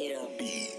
it'll be